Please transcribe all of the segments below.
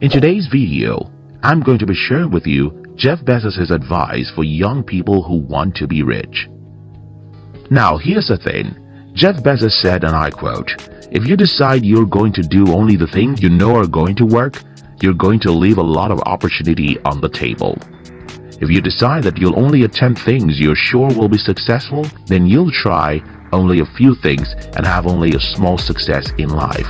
In today's video, I'm going to be sharing with you Jeff Bezos' advice for young people who want to be rich. Now here's the thing, Jeff Bezos said and I quote, If you decide you're going to do only the things you know are going to work, you're going to leave a lot of opportunity on the table. If you decide that you'll only attempt things you're sure will be successful, then you'll try only a few things and have only a small success in life.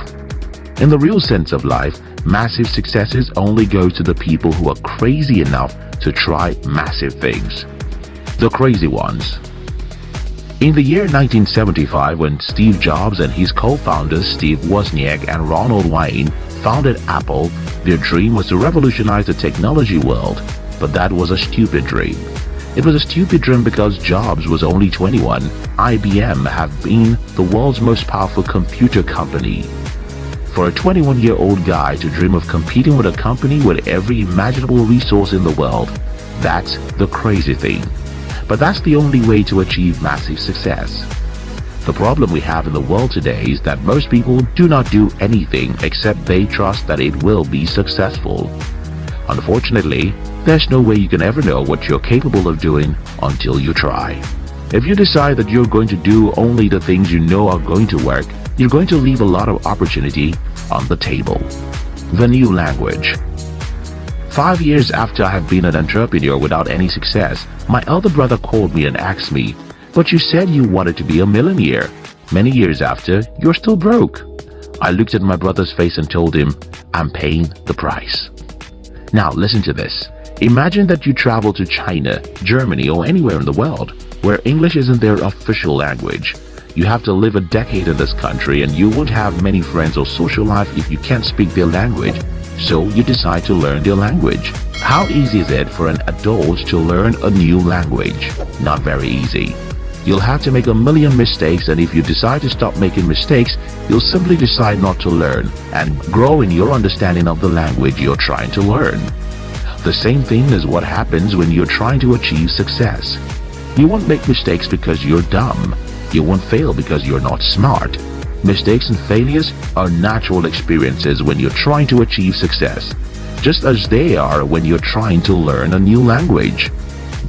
In the real sense of life, massive successes only go to the people who are crazy enough to try massive things. The crazy ones. In the year 1975, when Steve Jobs and his co-founders Steve Wozniak and Ronald Wayne founded Apple, their dream was to revolutionize the technology world but that was a stupid dream. It was a stupid dream because Jobs was only 21. IBM had been the world's most powerful computer company. For a 21-year-old guy to dream of competing with a company with every imaginable resource in the world, that's the crazy thing. But that's the only way to achieve massive success. The problem we have in the world today is that most people do not do anything except they trust that it will be successful. Unfortunately, there's no way you can ever know what you're capable of doing until you try. If you decide that you're going to do only the things you know are going to work, you're going to leave a lot of opportunity on the table. The new language. Five years after I have been an entrepreneur without any success, my elder brother called me and asked me, But you said you wanted to be a millionaire. Many years after, you're still broke. I looked at my brother's face and told him, I'm paying the price. Now listen to this. Imagine that you travel to China, Germany or anywhere in the world where English isn't their official language. You have to live a decade in this country and you won't have many friends or social life if you can't speak their language. So you decide to learn their language. How easy is it for an adult to learn a new language? Not very easy. You'll have to make a million mistakes and if you decide to stop making mistakes, you'll simply decide not to learn and grow in your understanding of the language you're trying to learn. The same thing is what happens when you're trying to achieve success. You won't make mistakes because you're dumb. You won't fail because you're not smart. Mistakes and failures are natural experiences when you're trying to achieve success, just as they are when you're trying to learn a new language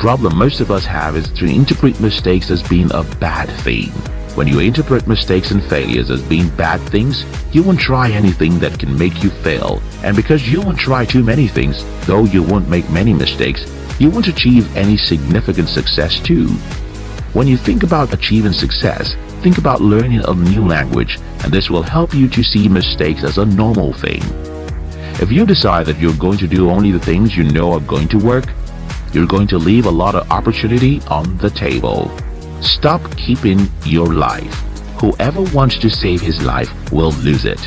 problem most of us have is to interpret mistakes as being a bad thing. When you interpret mistakes and failures as being bad things, you won't try anything that can make you fail. And because you won't try too many things, though you won't make many mistakes, you won't achieve any significant success too. When you think about achieving success, think about learning a new language, and this will help you to see mistakes as a normal thing. If you decide that you're going to do only the things you know are going to work, you're going to leave a lot of opportunity on the table. Stop keeping your life. Whoever wants to save his life will lose it.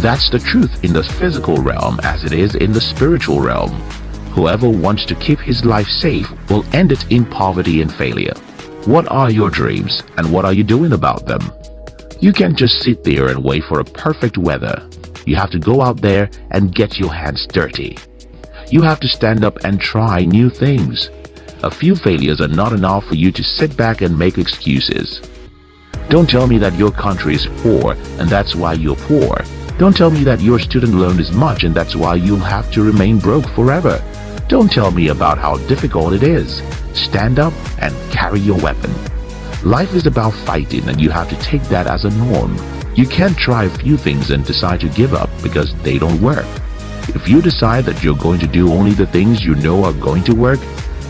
That's the truth in the physical realm as it is in the spiritual realm. Whoever wants to keep his life safe will end it in poverty and failure. What are your dreams and what are you doing about them? You can't just sit there and wait for a perfect weather. You have to go out there and get your hands dirty. You have to stand up and try new things. A few failures are not enough for you to sit back and make excuses. Don't tell me that your country is poor and that's why you're poor. Don't tell me that your student loan is much and that's why you'll have to remain broke forever. Don't tell me about how difficult it is. Stand up and carry your weapon. Life is about fighting and you have to take that as a norm. You can't try a few things and decide to give up because they don't work. If you decide that you're going to do only the things you know are going to work,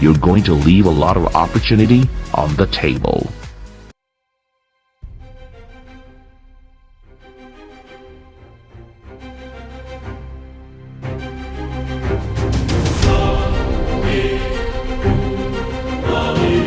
you're going to leave a lot of opportunity on the table.